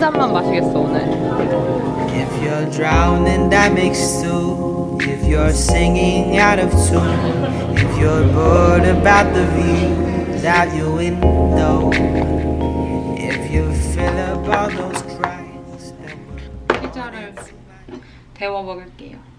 잔만 마시겠어 오늘 If you're drowning, that makes two. If you're singing out of tune, if you're bored about the views out your window, if you feel about those cries that were. 피자를 데워 먹을게요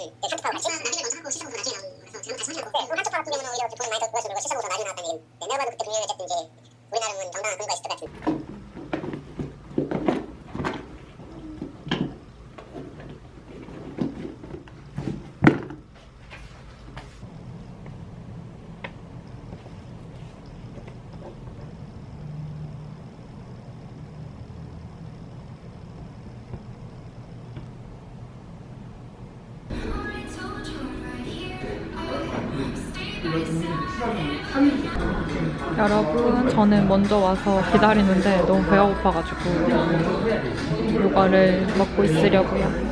네, 한쪽파고 같이 나중에 먼저 하고 시청도 나중에 나오는 거라서 지금 같이 하고 네, 그럼 한쪽파 같은 경우는 오히려 이렇게 돈 많이 더 벌어서 시청보다 나중에 나왔다는 얘기는 네, 내가 봐도 그때 분명히 어쨌든 이제 우리나라는 정당한 근거가 여러분 저는 먼저 와서 기다리는데 너무 배가 고파가지고 이거를 먹고 있으려고요.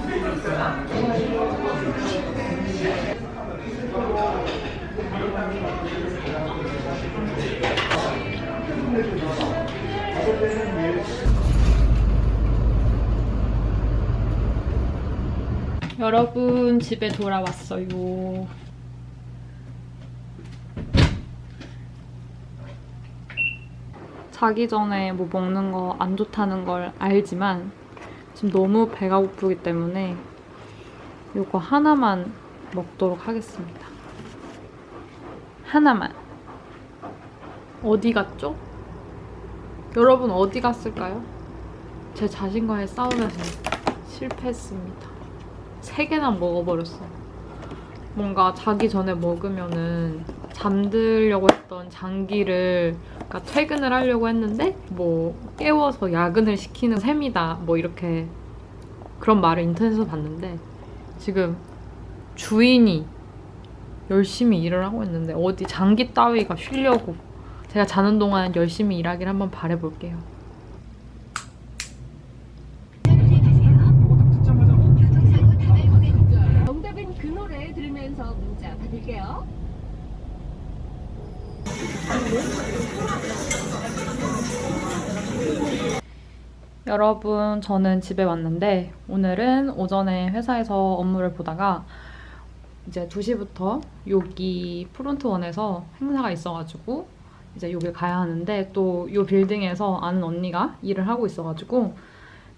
여러분 집에 돌아왔어요 자기 전에 뭐 먹는 거 안 좋다는 걸 알지만 지금 너무 배가 고프기 때문에 이거 하나만 먹도록 하겠습니다. 하나만. 어디 갔죠? 여러분 어디 갔을까요? 제 자신과의 싸움에서 실패했습니다. 세 개나 먹어버렸어요. 뭔가 자기 전에 먹으면은 잠들려고 했던 장기를 그러니까 퇴근을 하려고 했는데 뭐 깨워서 야근을 시키는 셈이다 뭐 이렇게 그런 말을 인터넷에서 봤는데 지금 주인이 열심히 일을 하고 있는데 어디 장기 따위가 쉬려고 제가 자는 동안 열심히 일하길 한번 바래볼게요. 여러분, 저는 집에 왔는데 오늘은 오전에 회사에서 업무를 보다가 이제 2시부터 여기 프론트원에서 행사가 있어가지고 이제 여길 가야 하는데 또이 빌딩에서 아는 언니가 일을 하고 있어가지고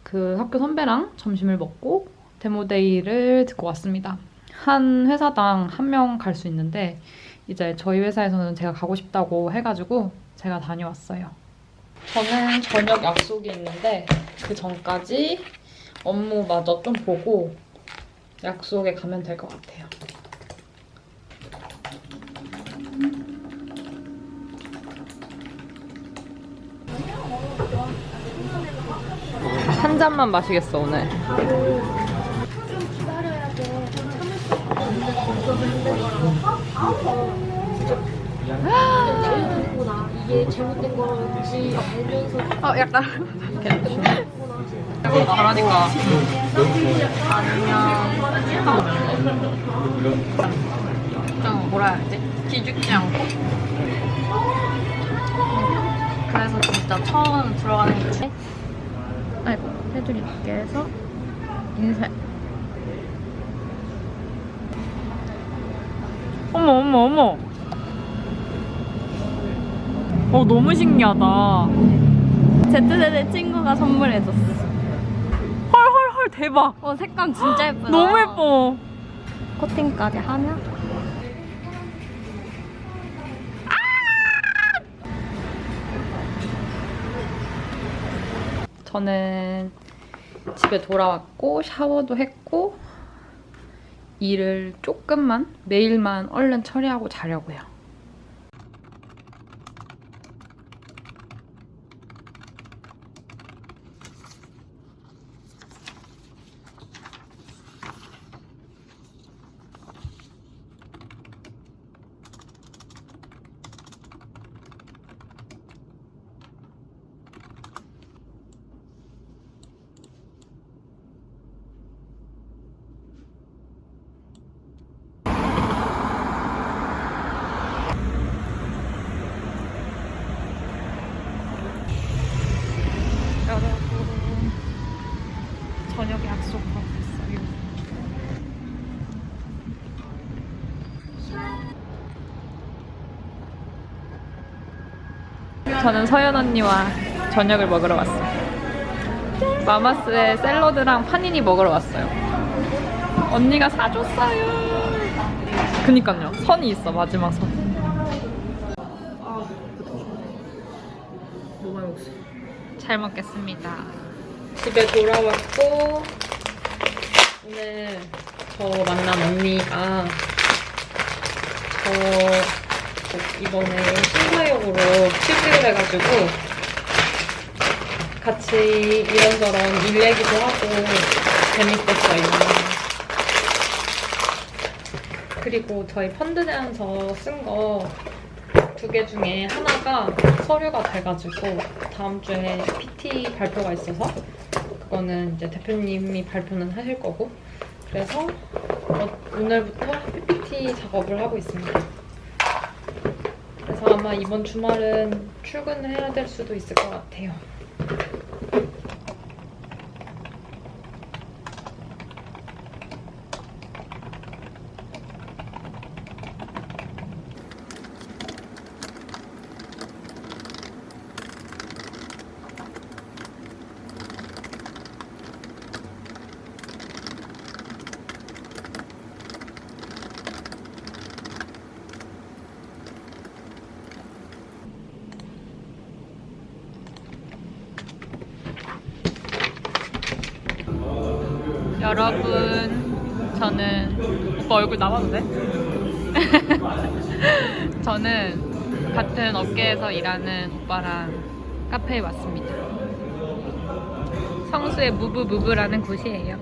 그 학교 선배랑 점심을 먹고 데모데이를 듣고 왔습니다. 한 회사당 한 명 갈 수 있는데 이제 저희 회사에서는 제가 가고 싶다고 해가지고 제가 다녀왔어요. 저는 저녁 약속이 있는데 그 전까지 업무마저 좀 보고 약속에 가면 될 것 같아요. 한 잔만 마시겠어 오늘. 이게 잘못된 건지 알면서 어 약간 약간 잘하니까 안녕 좀 뭐라 해야지 기죽지 않고 그래서 진짜 처음 들어가는 게 아이고 해서 인쇄 어머 어머 어머 어 너무 신기하다 Z세대 친구가 선물해줬어. 헐헐 헐 대박 어 색감 진짜 예쁘다. 너무 예뻐 코팅까지 하면 저는 집에 돌아왔고 샤워도 했고 일을 조금만 내일만 얼른 처리하고 자려고요. 저는 서연 언니와 저녁을 먹으러 왔어요. 마마스의 샐러드랑 파니니 먹으러 왔어요. 언니가 사줬어요. 그니까요. 선이 있어 마지막 선. 너무 많이 먹었어. 잘 먹겠습니다. 집에 돌아왔고 오늘 저 만난 언니가 저 이번에 신사역으로 취직을 해가지고 같이 이런저런 일 얘기도 하고 재밌었어요. 그리고 저희 펀드 내에서 쓴 거 두 개 중에 하나가 서류가 돼가지고 다음 주에 PT 발표가 있어서 그거는 이제 대표님이 발표는 하실 거고 그래서 어, 오늘부터 PPT 작업을 하고 있습니다. 그래서 아마 이번 주말은 출근을 해야 될 수도 있을 것 같아요. 여러분, 저는 오빠 얼굴 돼? 저는 같은 업계에서 일하는 오빠랑 카페에 왔습니다. 성수의 무브무브라는 곳이에요.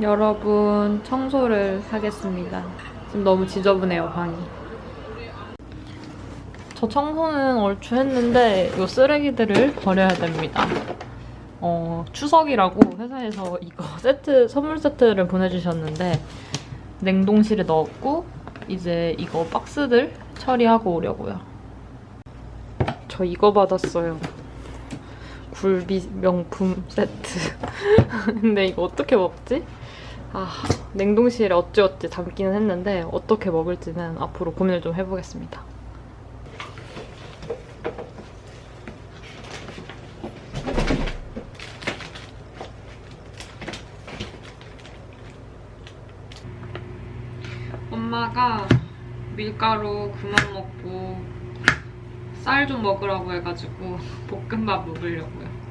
여러분, 청소를 하겠습니다. 지금 너무 지저분해요, 방이. 저 청소는 얼추 했는데 이 쓰레기들을 버려야 됩니다. 어, 추석이라고 회사에서 이거 세트, 선물 세트를 보내주셨는데 냉동실에 넣었고 이제 이거 박스들 처리하고 오려고요. 저 이거 받았어요. 굴비 명품 세트. 근데 이거 어떻게 먹지? 아, 냉동실에 어찌어찌 담기는 했는데 어떻게 먹을지는 앞으로 고민을 좀 해보겠습니다. 엄마가 밀가루 그만 먹고 쌀 좀 먹으라고 해가지고 볶음밥 먹으려고요.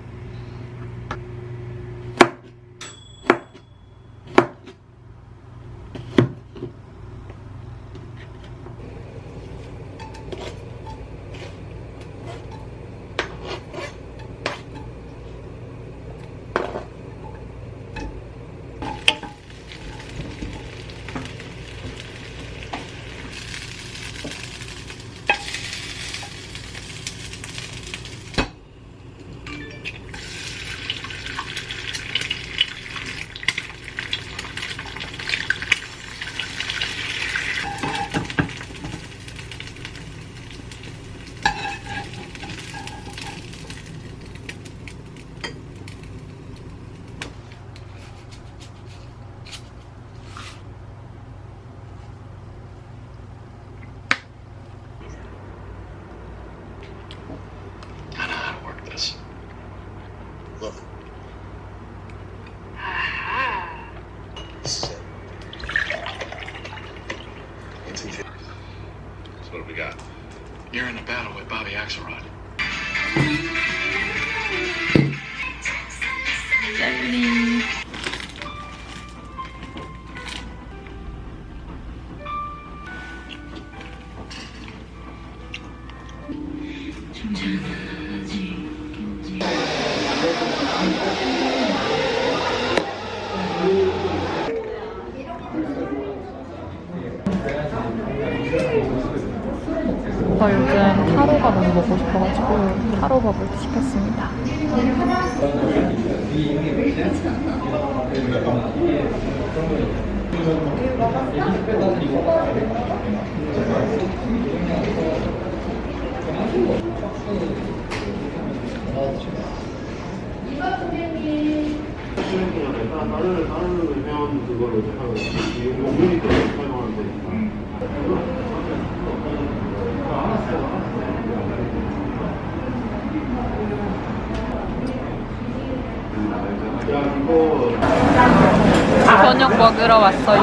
저녁 먹으러 왔어요.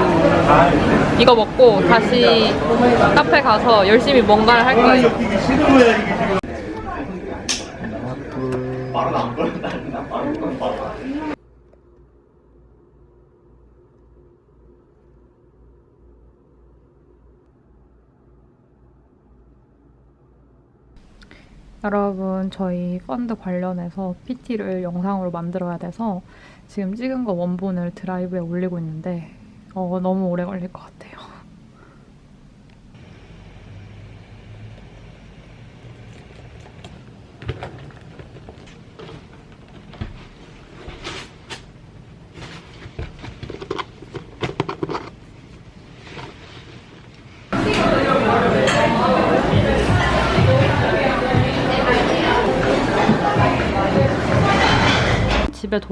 이거 먹고 다시 카페 가서 열심히 뭔가를 할 거예요. 여러분 저희 펀드 관련해서 PT를 영상으로 만들어야 돼서 지금 찍은 거 원본을 드라이브에 올리고 있는데 어, 너무 오래 걸릴 것 같아요.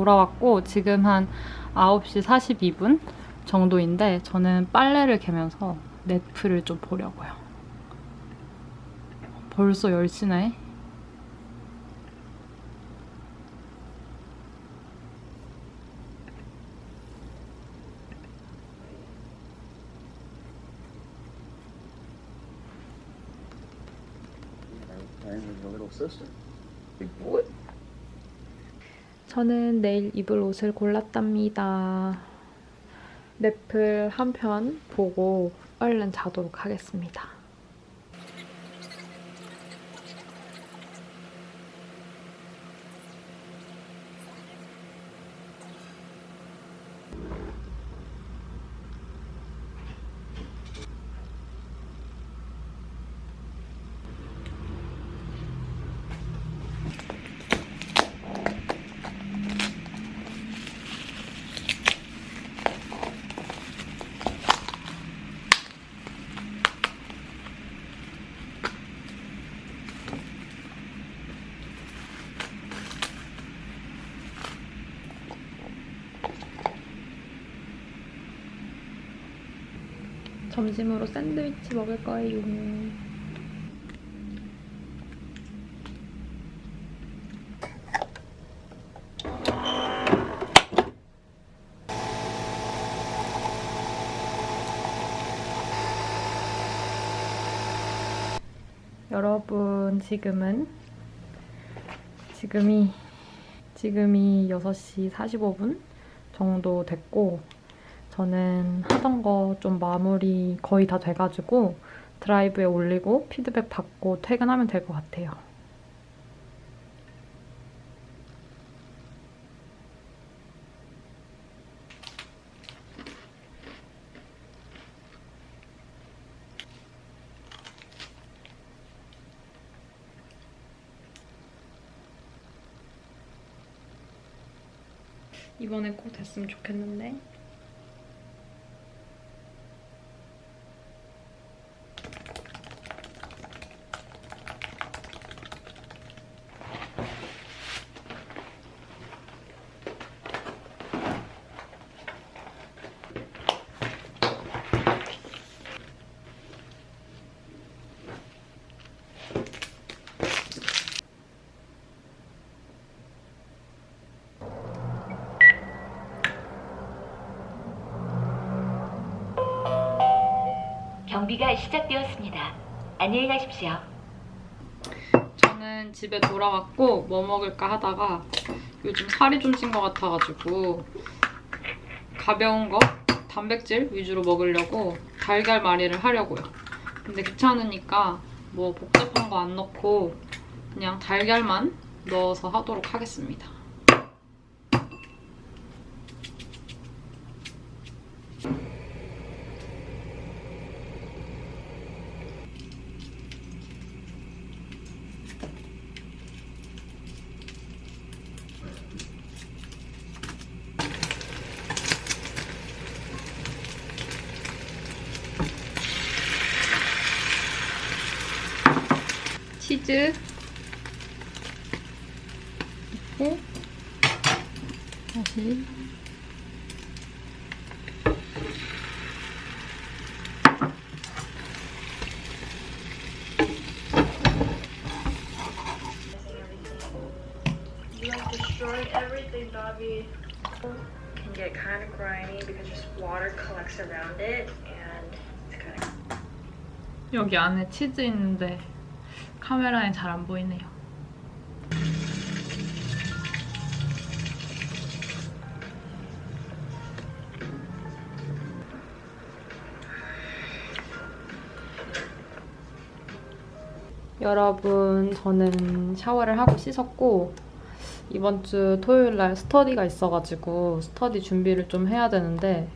돌아왔고 지금 한 9시 42분 정도인데 저는 빨래를 개면서 넷플을 좀 보려고요. 벌써 10시네. 저는 내일 입을 옷을 골랐답니다. 넷플 한 편 보고 얼른 자도록 하겠습니다. 점심으로 샌드위치 먹을 거예요. 여러분 지금은 지금이 지금이 6시 45분 정도 됐고 저는 하던 거 좀 마무리 거의 다 돼가지고 드라이브에 올리고 피드백 받고 퇴근하면 될 것 같아요. 이번엔 꼭 됐으면 좋겠는데 경비가 시작되었습니다. 안녕히 가십시오. 저는 집에 돌아왔고 뭐 먹을까 하다가 요즘 살이 좀 찐 것 같아가지고 가벼운 거 단백질 위주로 먹으려고 달걀말이를 하려고요. 근데 귀찮으니까 뭐 복잡한 거 안 넣고 그냥 달걀만 넣어서 하도록 하겠습니다. 치즈 이렇게 다시 You like destroyed Bobby. Can get kind of grimy because just water collects around it and it's kind of 여기 안에 치즈 있는데 카메라에 잘안 보이네요. 여러분, 저는 샤워를 하고 씻었고 이번 주 토요일 날 스터디가 있어가지고 스터디 준비를 좀 해야 되는데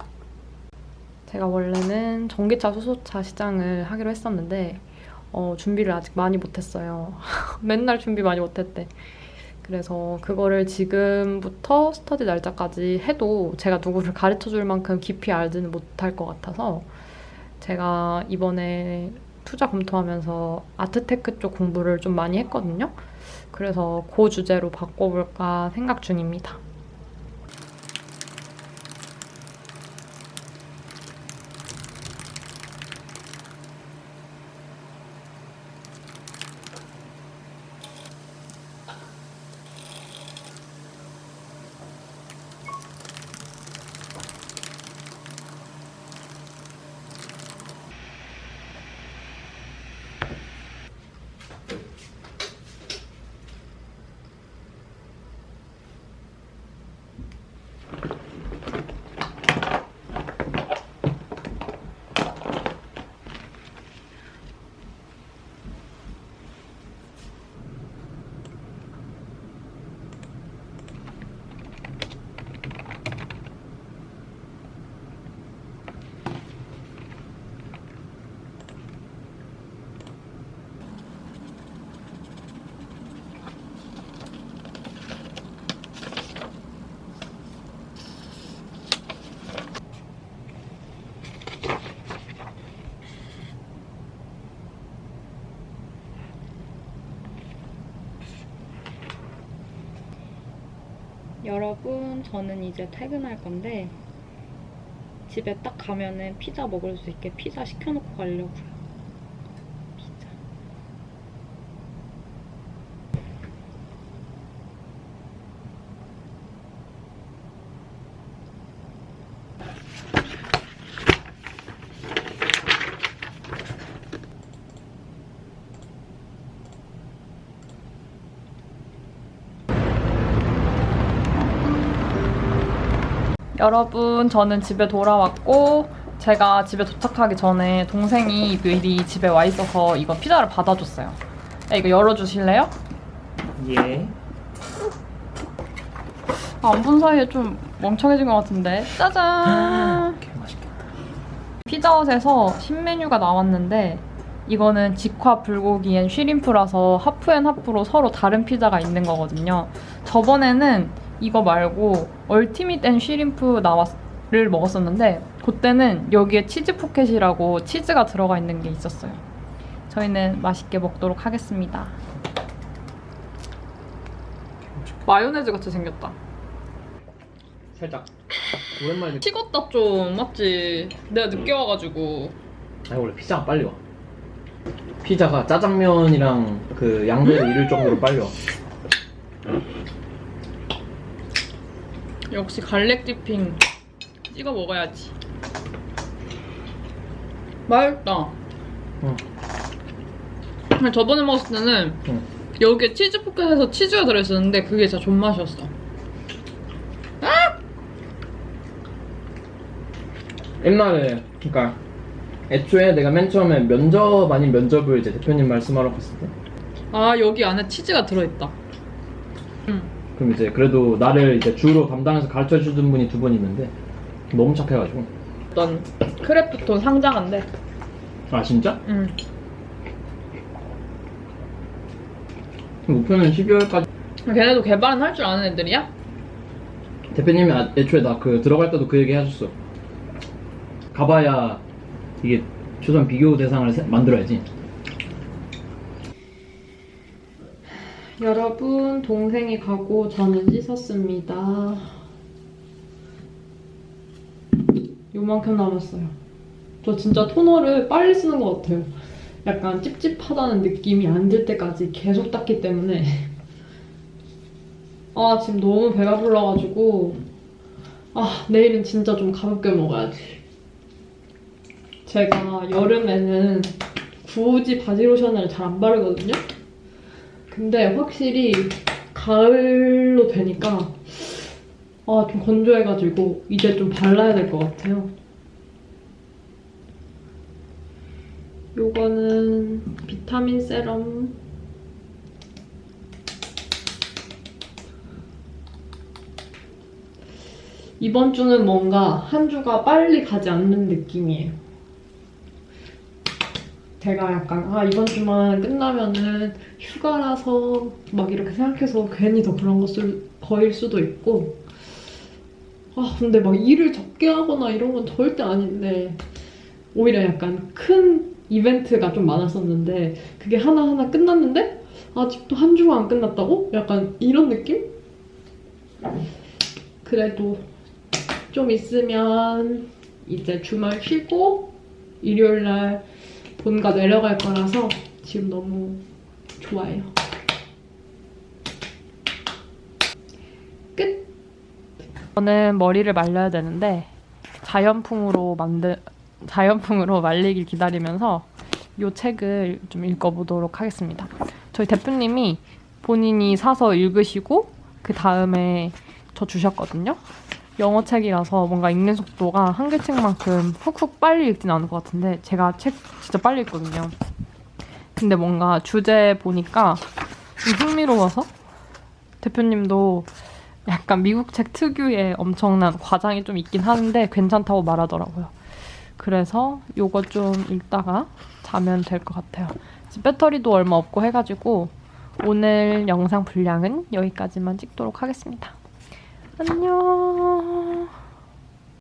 제가 원래는 전기차 수소차 시장을 하기로 했었는데 어, 준비를 아직 많이 못했어요. 맨날 준비 많이 못했대. 그래서 그거를 지금부터 스터디 날짜까지 해도 제가 누구를 가르쳐 줄 만큼 깊이 알지는 못할 것 같아서 제가 이번에 투자 검토하면서 아트테크 쪽 공부를 좀 많이 했거든요. 그래서 그 주제로 바꿔볼까 생각 중입니다. 여러분, 저는 이제 퇴근할 건데 집에 딱 가면은 피자 먹을 수 있게 피자 시켜놓고 가려고요. 피자. 여러분, 저는 집에 돌아왔고 제가 집에 도착하기 전에 동생이 미리 집에 와 있어서 이거 피자를 받아줬어요. 야, 이거 열어주실래요? 예. 아, 안본 사이에 좀 멍청해진 것 같은데. 짜잔! 맛있겠다. 피자헛에서 신메뉴가 나왔는데 이거는 직화 불고기 and shrimp라서 half and half로 서로 다른 피자가 있는 거거든요. 저번에는 이거 말고 ultimate and shrimp 나왔를 먹었었는데 그때는 여기에 치즈 포켓이라고 치즈가 들어가 있는 게 있었어요. 저희는 맛있게 먹도록 하겠습니다. 마요네즈 같이 생겼다. 살짝 오랜만에. 식었다 좀 맞지? 내가 늦게 와가지고 아니 원래 피자가 빨리 와. 피자가 짜장면이랑 그 쌍벽을 이룰 정도로 빨리 와. 역시 garlic dipping 찍어 먹어야지. 맛있다. 응. 저번에 먹었을 때는 응. 여기에 치즈 포켓에서 치즈가 들어있었는데 그게 진짜 존맛이었어. 옛날에 그러니까 애초에 내가 맨 처음에 면접 아닌 면접을 이제 대표님 말씀하러 갔을 때 아 여기 안에 치즈가 들어있다. 응. 그럼 이제 그래도 나를 이제 주로 담당해서 가르쳐 주던 분이 두 분 있는데 너무 착해가지고 어떤 크래프톤 상장한데. 아 진짜? 응. 목표는 12월까지 걔네도 개발은 할 줄 아는 애들이야? 대표님이 아- 애초에 나 그 들어갈 때도 그 얘기 하셨어 가봐야 이게 최소한 비교 대상을 세- 만들어야지 여러분, 동생이 가고 저는 씻었습니다. 요만큼 남았어요. 저 진짜 토너를 빨리 쓰는 것 같아요. 약간 찝찝하다는 느낌이 안 들 때까지 계속 닦기 때문에 아 지금 너무 배가 불러가지고 아 내일은 진짜 좀 가볍게 먹어야지. 제가 여름에는 굳이 바디로션을 잘 안 바르거든요. 근데 확실히 가을로 되니까 아 좀 건조해가지고 이제 좀 발라야 될 것 같아요. 요거는 비타민 세럼 이번 주는 뭔가 한 주가 빨리 가지 않는 느낌이에요. 제가 약간 아 이번 주만 끝나면은 휴가라서 막 이렇게 생각해서 괜히 더 그런 것을 거일 수도 있고 아 근데 막 일을 적게 하거나 이런 건 절대 아닌데 오히려 약간 큰 이벤트가 좀 많았었는데 그게 하나하나 끝났는데 아직도 한 주가 안 끝났다고? 약간 이런 느낌? 그래도 좀 있으면 이제 주말 쉬고 일요일날 본가 내려갈 거라서 지금 너무 좋아요. 끝! 저는 머리를 말려야 되는데 자연풍으로 만든 자연풍으로 말리길 기다리면서 이 책을 좀 읽어보도록 하겠습니다. 저희 대표님이 본인이 사서 읽으시고 그 다음에 저 주셨거든요. 영어 책이라서 뭔가 읽는 속도가 한글 책만큼 훅훅 빨리 읽진 않을 것 같은데 제가 책 진짜 빨리 읽거든요. 근데 뭔가 주제 보니까 좀 흥미로워서 대표님도 약간 미국 책 특유의 엄청난 과장이 좀 있긴 하는데 괜찮다고 말하더라고요. 그래서 요거 좀 읽다가 자면 될 것 같아요. 배터리도 얼마 없고 해가지고 오늘 영상 분량은 여기까지만 찍도록 하겠습니다. 안녕.